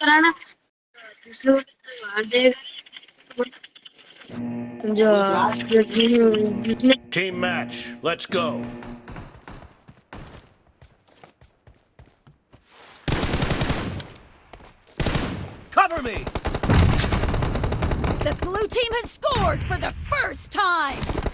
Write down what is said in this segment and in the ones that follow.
कराना इसलिए मार देगा जो जो जिसने Team match, let's go. Cover me! The blue team has scored for the first time!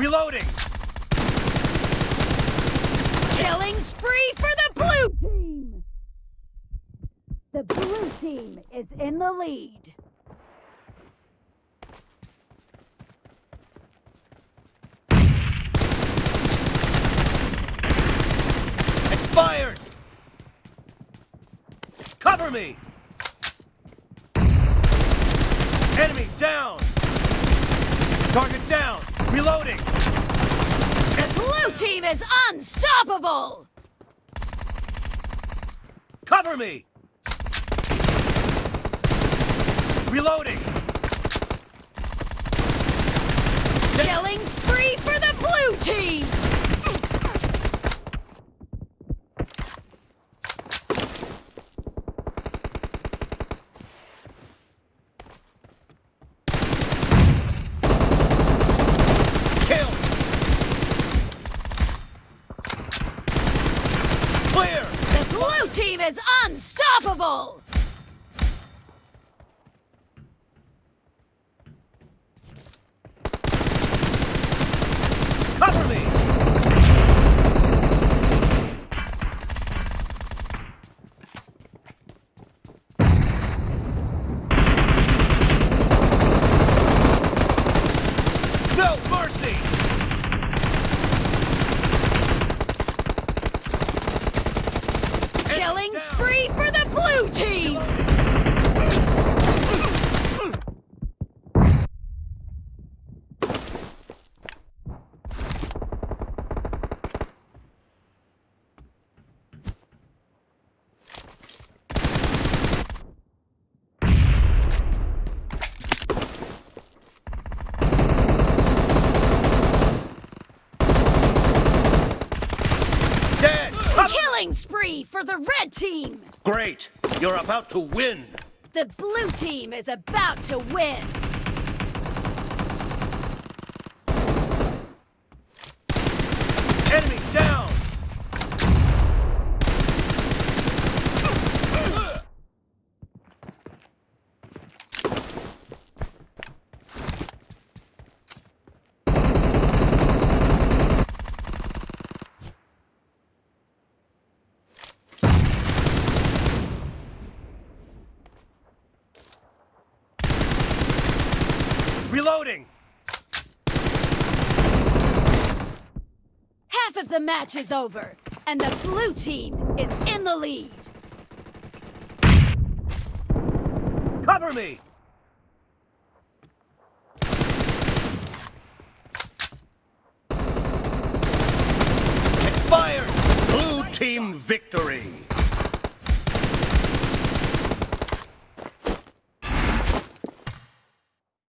Reloading! Killing spree for the blue team! The blue team is in the lead. Expired! Cover me! Down! The Blue team is unstoppable! Cover me! Reloading! Killing spree for the blue team! Kill! Clear! The blue team is unstoppable! Cover me! No mercy! Killing spree for blue team! Dead! Cover- Killing spree for the red team! Great! You're about to win! The blue team is about to win! Reloading. Half of the match is over, and the blue team is in the lead. Cover me. Expired. Blue team victory.